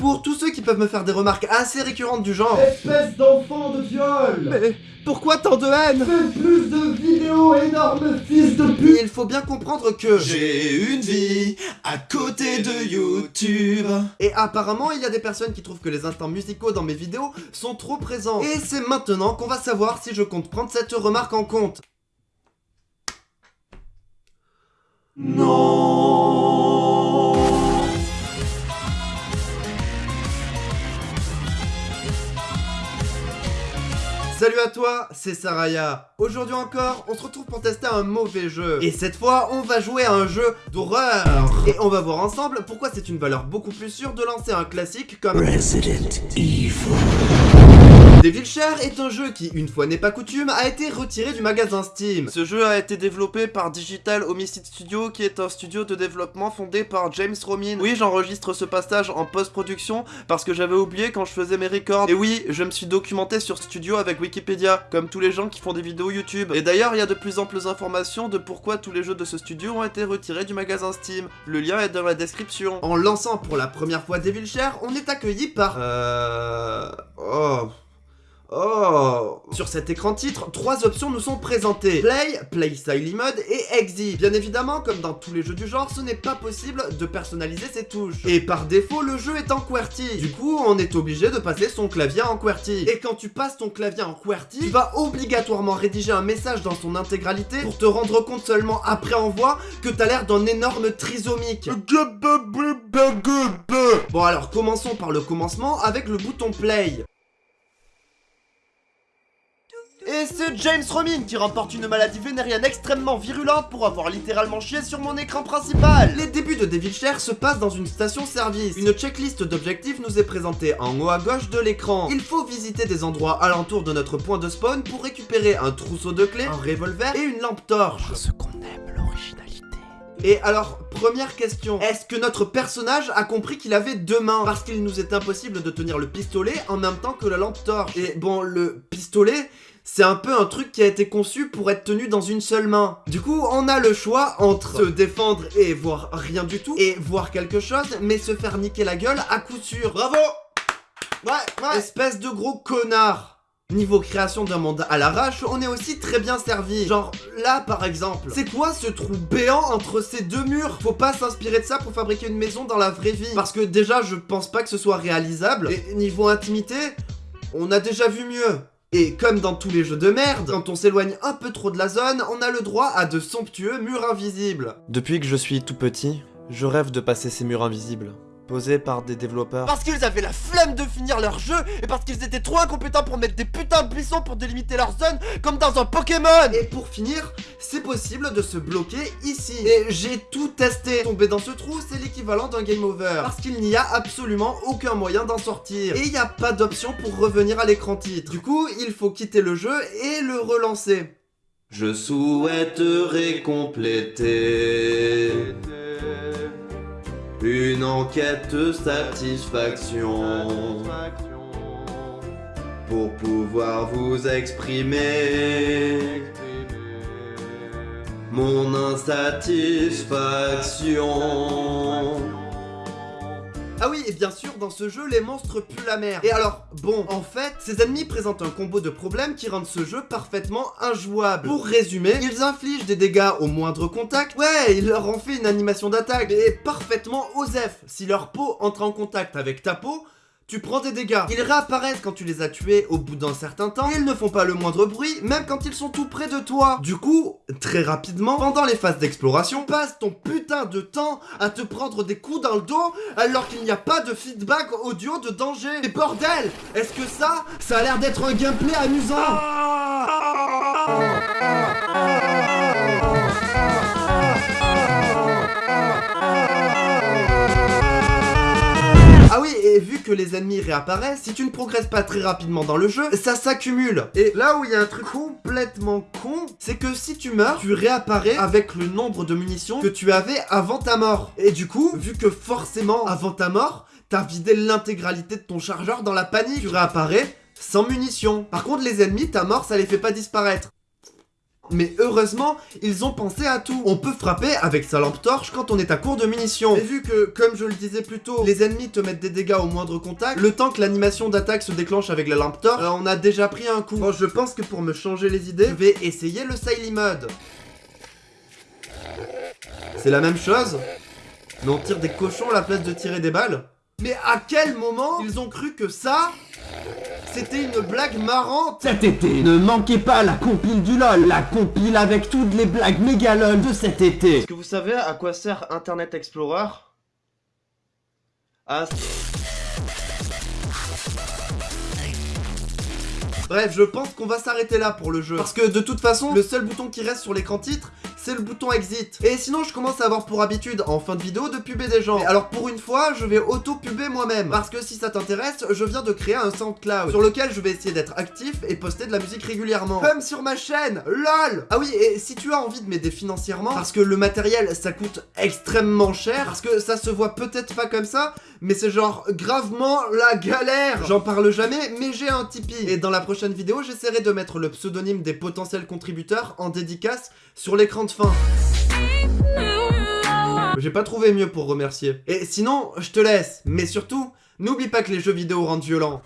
Pour tous ceux qui peuvent me faire des remarques assez récurrentes du genre Espèce d'enfant de viol Mais pourquoi tant de haine? Fais plus de vidéos, énorme fils de pute Il faut bien comprendre que... J'ai une vie à côté de YouTube. Et apparemment, il y a des personnes qui trouvent que les instants musicaux dans mes vidéos sont trop présents. Et c'est maintenant qu'on va savoir si je compte prendre cette remarque en compte. Non. Salut à toi, c'est Saraya. Aujourd'hui encore, on se retrouve pour tester un mauvais jeu. Et cette fois, on va jouer à un jeu d'horreur. Et on va voir ensemble pourquoi c'est une valeur beaucoup plus sûre de lancer un classique comme Resident Evil. Devil Share est un jeu qui, une fois n'est pas coutume, a été retiré du magasin Steam. Ce jeu a été développé par Digital Homicide Studio, qui est un studio de développement fondé par James Romin. Oui, j'enregistre ce passage en post-production parce que j'avais oublié quand je faisais mes records. Et oui, je me suis documenté sur Studio avec Wikipédia, comme tous les gens qui font des vidéos YouTube. Et d'ailleurs, il y a de plus amples informations de pourquoi tous les jeux de ce studio ont été retirés du magasin Steam. Le lien est dans la description. En lançant pour la première fois Devil Share, on est accueilli par... Euh... Oh... Oh Sur cet écran titre, trois options nous sont présentées. Play, Play Style Mode et Exit. Bien évidemment, comme dans tous les jeux du genre, ce n'est pas possible de personnaliser ses touches. Et par défaut, le jeu est en QWERTY. Du coup, on est obligé de passer son clavier en QWERTY. Et quand tu passes ton clavier en QWERTY, tu vas obligatoirement rédiger un message dans son intégralité pour te rendre compte seulement après envoi que t'as l'air d'un énorme trisomique. Bon alors, commençons par le commencement avec le bouton Play. Et c'est James Romin qui remporte une maladie vénérienne extrêmement virulente pour avoir littéralement chié sur mon écran principal. Les débuts de Devil Share se passent dans une station-service. Une checklist d'objectifs nous est présentée en haut à gauche de l'écran. Il faut visiter des endroits alentour de notre point de spawn pour récupérer un trousseau de clés, un revolver et une lampe torche. Parce qu'on aime l'originalité. Et alors, première question, est-ce que notre personnage a compris qu'il avait deux mains? Parce qu'il nous est impossible de tenir le pistolet en même temps que la lampe torche. Et bon, le pistolet, c'est un peu un truc qui a été conçu pour être tenu dans une seule main. Du coup, on a le choix entre se défendre et voir rien du tout, et voir quelque chose, mais se faire niquer la gueule à coup sûr. Bravo Ouais, ouais Espèce de gros connard Niveau création d'un monde à l'arrache, on est aussi très bien servi. Genre, là par exemple, c'est quoi ce trou béant entre ces deux murs? Faut pas s'inspirer de ça pour fabriquer une maison dans la vraie vie. Parce que déjà, je pense pas que ce soit réalisable. Et niveau intimité, on a déjà vu mieux. Et comme dans tous les jeux de merde, quand on s'éloigne un peu trop de la zone, on a le droit à de somptueux murs invisibles. Depuis que je suis tout petit, je rêve de passer ces murs invisibles. Par des développeurs. Parce qu'ils avaient la flemme de finir leur jeu et parce qu'ils étaient trop incompétents pour mettre des putains de buissons pour délimiter leur zone comme dans un Pokémon Et pour finir, c'est possible de se bloquer ici. Et j'ai tout testé. Tomber dans ce trou, c'est l'équivalent d'un game over. Parce qu'il n'y a absolument aucun moyen d'en sortir. Et il n'y a pas d'option pour revenir à l'écran titre. Du coup, il faut quitter le jeu et le relancer. Je souhaiterais compléter une enquête de satisfaction pour pouvoir vous exprimer mon insatisfaction. Ah oui, et bien sûr, dans ce jeu, les monstres puent la merde. Et alors, bon, en fait, ces ennemis présentent un combo de problèmes qui rendent ce jeu parfaitement injouable. Pour résumer, ils infligent des dégâts au moindre contact. Ouais, ils leur ont fait une animation d'attaque, et parfaitement osef. Si leur peau entre en contact avec ta peau, tu prends des dégâts. Ils réapparaissent quand tu les as tués au bout d'un certain temps, et ils ne font pas le moindre bruit, même quand ils sont tout près de toi. Du coup, très rapidement, pendant les phases d'exploration, passe ton putain de temps à te prendre des coups dans le dos, alors qu'il n'y a pas de feedback audio de danger. Et bordel Est-ce que ça, ça a l'air d'être un gameplay amusant? Ah oui, et vu que les ennemis réapparaissent, si tu ne progresses pas très rapidement dans le jeu, ça s'accumule. Et là où il y a un truc complètement con, c'est que si tu meurs, tu réapparais avec le nombre de munitions que tu avais avant ta mort. Et du coup, vu que forcément, avant ta mort, t'as vidé l'intégralité de ton chargeur dans la panique, tu réapparais sans munitions. Par contre, les ennemis, ta mort, ça les fait pas disparaître. Mais heureusement, ils ont pensé à tout. On peut frapper avec sa lampe torche quand on est à court de munitions. Et vu que, comme je le disais plus tôt, les ennemis te mettent des dégâts au moindre contact, le temps que l'animation d'attaque se déclenche avec la lampe torche, euh, on a déjà pris un coup. Je pense que pour me changer les idées, je vais essayer le Siley Mode. C'est la même chose, mais on tire des cochons à la place de tirer des balles. Mais à quel moment ils ont cru que ça, c'était une blague marrante Cet été, ne manquez pas la compile du LOL, la compile avec toutes les blagues méga LOL de cet été. Est-ce que vous savez à quoi sert Internet Explorer? Ah... Bref, je pense qu'on va s'arrêter là pour le jeu. Parce que de toute façon, le seul bouton qui reste sur l'écran titre, c'est le bouton exit. Et sinon, je commence à avoir pour habitude, en fin de vidéo, de puber des gens. Alors pour une fois, je vais auto-puber moi-même. Parce que si ça t'intéresse, je viens de créer un SoundCloud, sur lequel je vais essayer d'être actif et poster de la musique régulièrement. Comme sur ma chaîne, LOL Ah oui, et si tu as envie de m'aider financièrement, parce que le matériel, ça coûte extrêmement cher, parce que ça se voit peut-être pas comme ça, mais c'est genre gravement la galère J'en parle jamais, mais j'ai un Tipeee. Et dans la prochaine vidéo, j'essaierai de mettre le pseudonyme des potentiels contributeurs en dédicace sur l'écran de J'ai pas trouvé mieux pour remercier. Et sinon, je te laisse. Mais surtout, n'oublie pas que les jeux vidéo rendent violents.